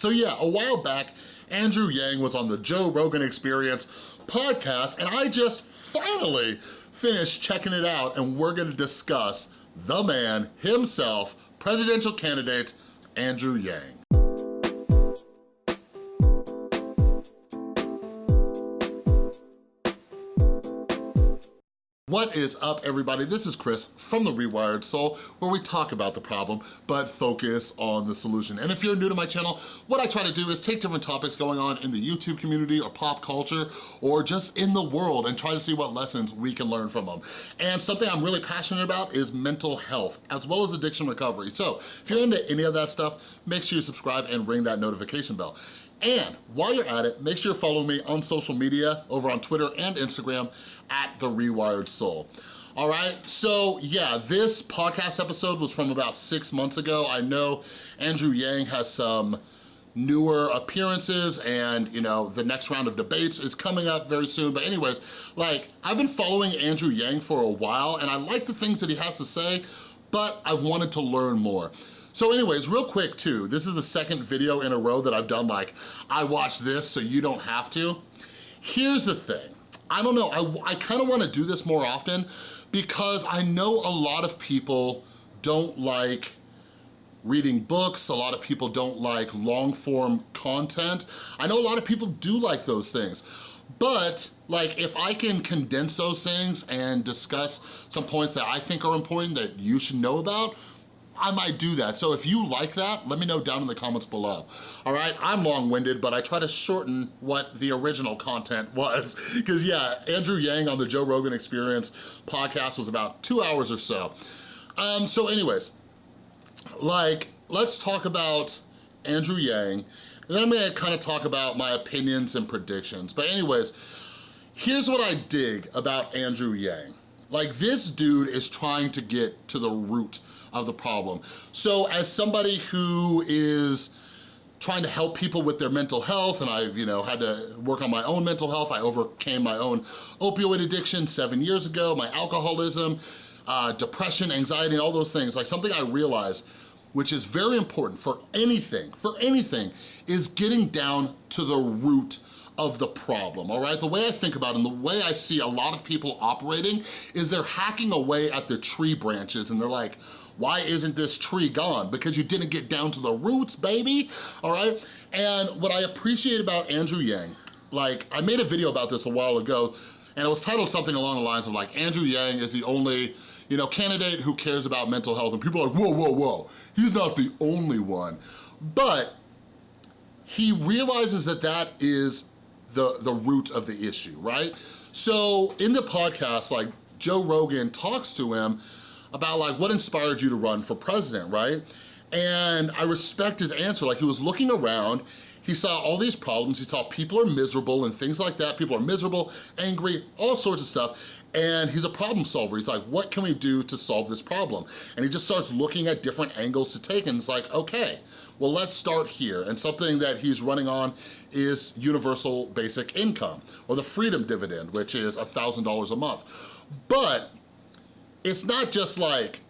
So yeah, a while back, Andrew Yang was on the Joe Rogan Experience podcast, and I just finally finished checking it out, and we're gonna discuss the man himself, presidential candidate, Andrew Yang. What is up, everybody? This is Chris from The Rewired Soul, where we talk about the problem, but focus on the solution. And if you're new to my channel, what I try to do is take different topics going on in the YouTube community or pop culture, or just in the world, and try to see what lessons we can learn from them. And something I'm really passionate about is mental health, as well as addiction recovery. So if you're into any of that stuff, make sure you subscribe and ring that notification bell. And while you're at it, make sure you're following me on social media over on Twitter and Instagram at The Rewired Soul. All right, so yeah, this podcast episode was from about six months ago. I know Andrew Yang has some newer appearances and you know the next round of debates is coming up very soon but anyways like I've been following Andrew Yang for a while and I like the things that he has to say but I've wanted to learn more so anyways, real quick too, this is the second video in a row that I've done like, I watched this so you don't have to. Here's the thing, I don't know, I, I kinda wanna do this more often because I know a lot of people don't like reading books, a lot of people don't like long form content. I know a lot of people do like those things. But like if I can condense those things and discuss some points that I think are important that you should know about, I might do that. So if you like that, let me know down in the comments below. All right, I'm long-winded, but I try to shorten what the original content was. Because yeah, Andrew Yang on the Joe Rogan Experience podcast was about two hours or so. Um, so anyways, like, let's talk about Andrew Yang, and then I'm gonna kind of talk about my opinions and predictions. But anyways, here's what I dig about Andrew Yang. Like this dude is trying to get to the root of the problem. So as somebody who is trying to help people with their mental health and I've you know had to work on my own mental health. I overcame my own opioid addiction seven years ago, my alcoholism, uh, depression, anxiety, and all those things. Like something I realized which is very important for anything, for anything, is getting down to the root of the problem, all right? The way I think about it and the way I see a lot of people operating is they're hacking away at the tree branches and they're like, why isn't this tree gone? Because you didn't get down to the roots, baby, all right? And what I appreciate about Andrew Yang, like I made a video about this a while ago and it was titled something along the lines of like, Andrew Yang is the only you know, candidate who cares about mental health and people are like, whoa, whoa, whoa, he's not the only one. But he realizes that that is the, the root of the issue, right? So in the podcast, like Joe Rogan talks to him about like what inspired you to run for president, right? And I respect his answer, like he was looking around, he saw all these problems, he saw people are miserable and things like that, people are miserable, angry, all sorts of stuff, and he's a problem solver. He's like, what can we do to solve this problem? And he just starts looking at different angles to take and it's like, okay, well, let's start here. And something that he's running on is universal basic income or the freedom dividend, which is $1,000 a month. But it's not just like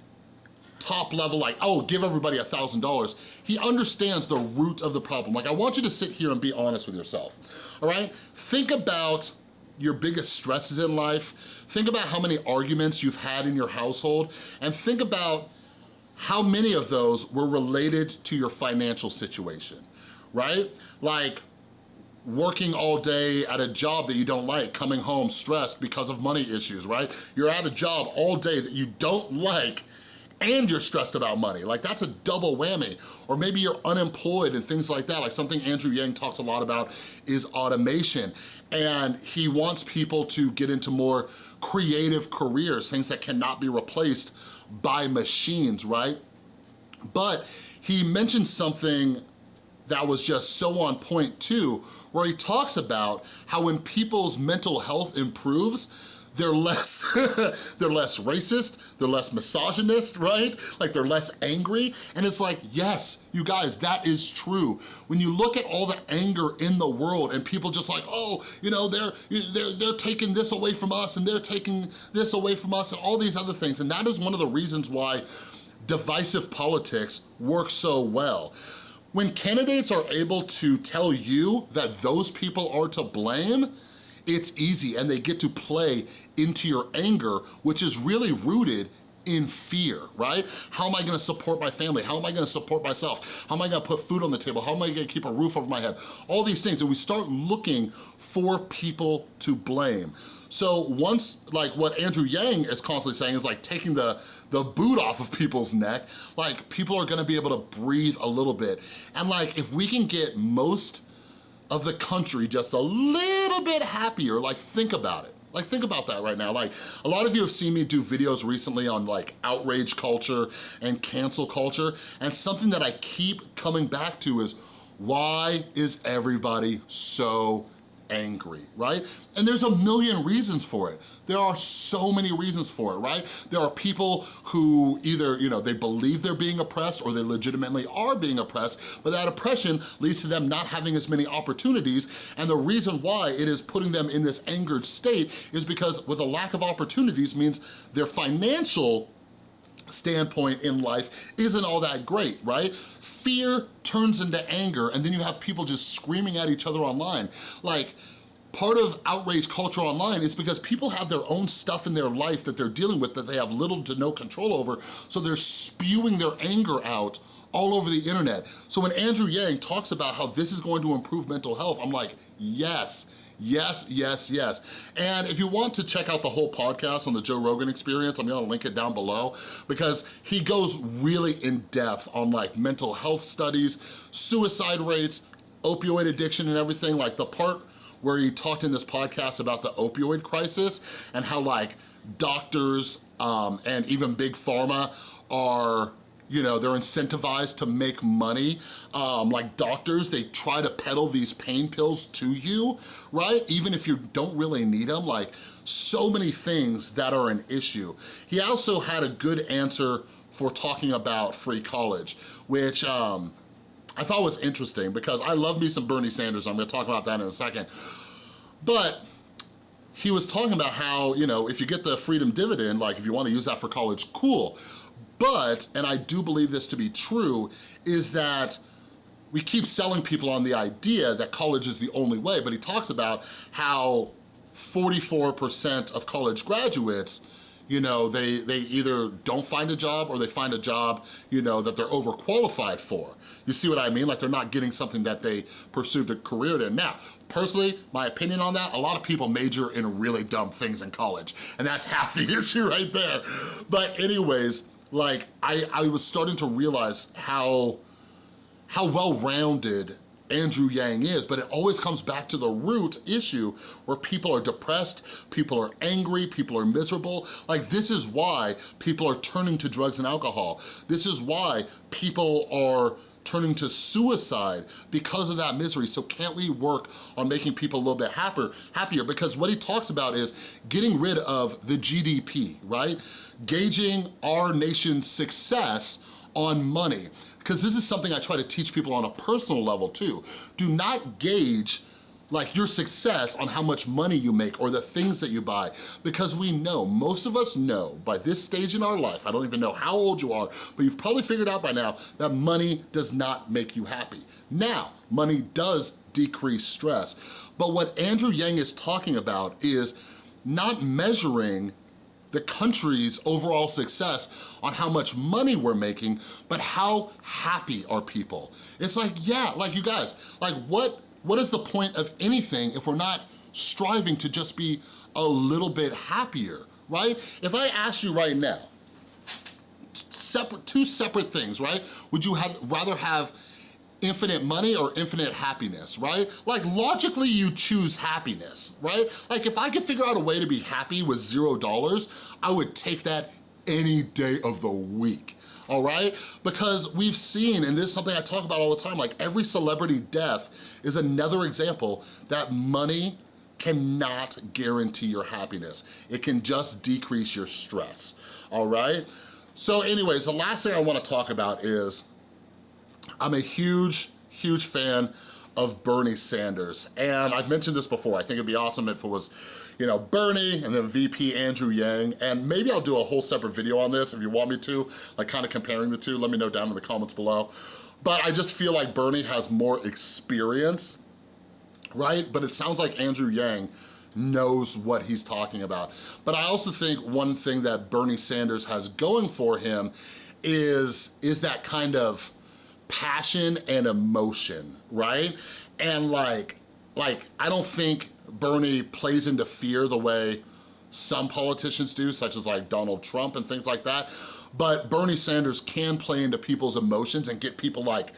top level, like, oh, give everybody a $1,000. He understands the root of the problem. Like, I want you to sit here and be honest with yourself, all right? Think about your biggest stresses in life. Think about how many arguments you've had in your household and think about how many of those were related to your financial situation, right? Like working all day at a job that you don't like, coming home stressed because of money issues, right? You're at a job all day that you don't like and you're stressed about money. Like that's a double whammy. Or maybe you're unemployed and things like that. Like something Andrew Yang talks a lot about is automation. And he wants people to get into more creative careers, things that cannot be replaced by machines, right? But he mentioned something that was just so on point too, where he talks about how when people's mental health improves, they're less they're less racist they're less misogynist right? Like they're less angry. And it's like yes you guys that is true. When you look at all the anger in the world and people just like oh you know they're they're they're taking this away from us and they're taking this away from us and all these other things. And that is one of the reasons why divisive politics works so well. When candidates are able to tell you that those people are to blame, it's easy and they get to play into your anger, which is really rooted in fear, right? How am I gonna support my family? How am I gonna support myself? How am I gonna put food on the table? How am I gonna keep a roof over my head? All these things, and we start looking for people to blame. So once, like what Andrew Yang is constantly saying is like taking the, the boot off of people's neck, like people are gonna be able to breathe a little bit. And like if we can get most of the country just a little bit happier, like think about it. Like think about that right now. Like a lot of you have seen me do videos recently on like outrage culture and cancel culture and something that I keep coming back to is why is everybody so angry, right? And there's a million reasons for it. There are so many reasons for it, right? There are people who either, you know, they believe they're being oppressed or they legitimately are being oppressed, but that oppression leads to them not having as many opportunities. And the reason why it is putting them in this angered state is because with a lack of opportunities means their financial standpoint in life isn't all that great, right? Fear turns into anger and then you have people just screaming at each other online. Like, part of outrage culture online is because people have their own stuff in their life that they're dealing with that they have little to no control over, so they're spewing their anger out all over the internet. So when Andrew Yang talks about how this is going to improve mental health, I'm like, yes, Yes, yes, yes. And if you want to check out the whole podcast on the Joe Rogan experience, I'm gonna link it down below because he goes really in depth on like mental health studies, suicide rates, opioid addiction and everything. Like the part where he talked in this podcast about the opioid crisis and how like doctors um, and even big pharma are you know, they're incentivized to make money. Um, like doctors, they try to peddle these pain pills to you, right? Even if you don't really need them, like so many things that are an issue. He also had a good answer for talking about free college, which um, I thought was interesting because I love me some Bernie Sanders. I'm gonna talk about that in a second. But he was talking about how, you know, if you get the freedom dividend, like if you wanna use that for college, cool. But, and I do believe this to be true, is that we keep selling people on the idea that college is the only way, but he talks about how 44% of college graduates you know, they, they either don't find a job or they find a job, you know, that they're overqualified for. You see what I mean? Like they're not getting something that they pursued a career in. Now, personally, my opinion on that, a lot of people major in really dumb things in college, and that's half the issue right there. But anyways, like I, I was starting to realize how, how well-rounded Andrew Yang is, but it always comes back to the root issue where people are depressed, people are angry, people are miserable. Like this is why people are turning to drugs and alcohol. This is why people are turning to suicide because of that misery. So can't we work on making people a little bit happier? happier? Because what he talks about is getting rid of the GDP, right? Gauging our nation's success on money. Because this is something I try to teach people on a personal level too. Do not gauge like your success on how much money you make or the things that you buy because we know, most of us know by this stage in our life, I don't even know how old you are, but you've probably figured out by now that money does not make you happy. Now, money does decrease stress, but what Andrew Yang is talking about is not measuring the country's overall success on how much money we're making, but how happy are people? It's like, yeah, like you guys, like what what is the point of anything if we're not striving to just be a little bit happier, right? If I ask you right now, separate, two separate things, right? Would you have rather have infinite money or infinite happiness, right? Like logically you choose happiness, right? Like if I could figure out a way to be happy with zero dollars, I would take that any day of the week all right? Because we've seen, and this is something I talk about all the time, like every celebrity death is another example that money cannot guarantee your happiness. It can just decrease your stress, all right? So anyways, the last thing I wanna talk about is I'm a huge, huge fan of Bernie Sanders. And I've mentioned this before, I think it'd be awesome if it was you know, Bernie and then VP Andrew Yang, and maybe I'll do a whole separate video on this if you want me to, like kind of comparing the two, let me know down in the comments below. but I just feel like Bernie has more experience, right? But it sounds like Andrew Yang knows what he's talking about. But I also think one thing that Bernie Sanders has going for him is, is that kind of passion and emotion, right? And like, like I don't think Bernie plays into fear the way some politicians do, such as like Donald Trump and things like that. But Bernie Sanders can play into people's emotions and get people like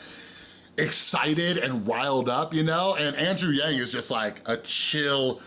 excited and riled up, you know? And Andrew Yang is just like a chill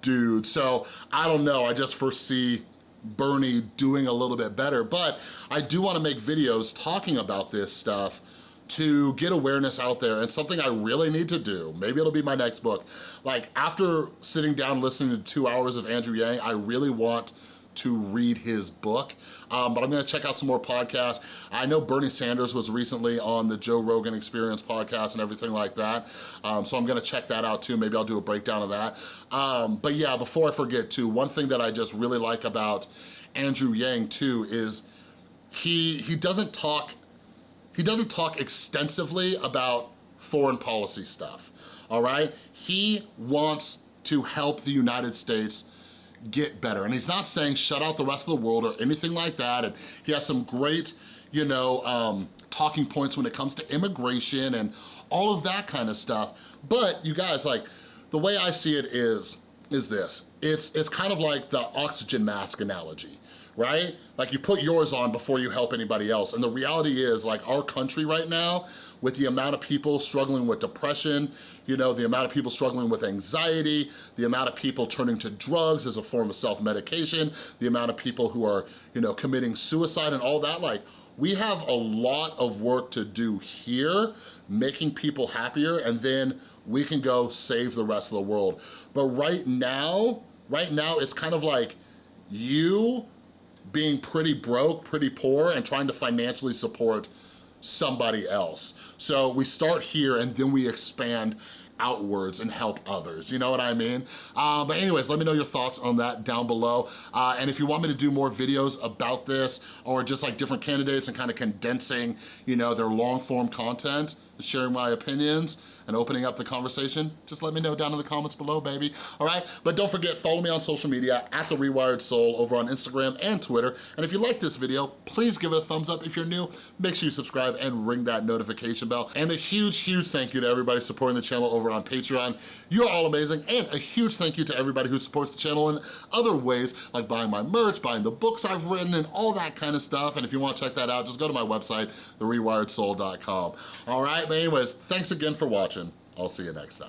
dude. So I don't know, I just foresee Bernie doing a little bit better, but I do wanna make videos talking about this stuff to get awareness out there and something I really need to do, maybe it'll be my next book. Like after sitting down listening to two hours of Andrew Yang, I really want to read his book, um, but I'm gonna check out some more podcasts. I know Bernie Sanders was recently on the Joe Rogan Experience podcast and everything like that, um, so I'm gonna check that out too. Maybe I'll do a breakdown of that. Um, but yeah, before I forget too, one thing that I just really like about Andrew Yang too is he, he doesn't talk he doesn't talk extensively about foreign policy stuff, all right? He wants to help the United States get better. And he's not saying shut out the rest of the world or anything like that. And he has some great, you know, um, talking points when it comes to immigration and all of that kind of stuff. But you guys, like, the way I see it is, is this. It's, it's kind of like the oxygen mask analogy right? Like you put yours on before you help anybody else. And the reality is like our country right now, with the amount of people struggling with depression, you know, the amount of people struggling with anxiety, the amount of people turning to drugs as a form of self-medication, the amount of people who are, you know, committing suicide and all that, like we have a lot of work to do here, making people happier, and then we can go save the rest of the world. But right now, right now, it's kind of like you being pretty broke, pretty poor, and trying to financially support somebody else. So we start here and then we expand outwards and help others, you know what I mean? Uh, but anyways, let me know your thoughts on that down below. Uh, and if you want me to do more videos about this or just like different candidates and kind of condensing, you know, their long form content, sharing my opinions, and opening up the conversation, just let me know down in the comments below, baby, all right? But don't forget, follow me on social media at The Rewired Soul over on Instagram and Twitter. And if you like this video, please give it a thumbs up. If you're new, make sure you subscribe and ring that notification bell. And a huge, huge thank you to everybody supporting the channel over on Patreon. You're all amazing. And a huge thank you to everybody who supports the channel in other ways, like buying my merch, buying the books I've written, and all that kind of stuff. And if you wanna check that out, just go to my website, therewiredsoul.com. All right, but anyways, thanks again for watching. I'll see you next time.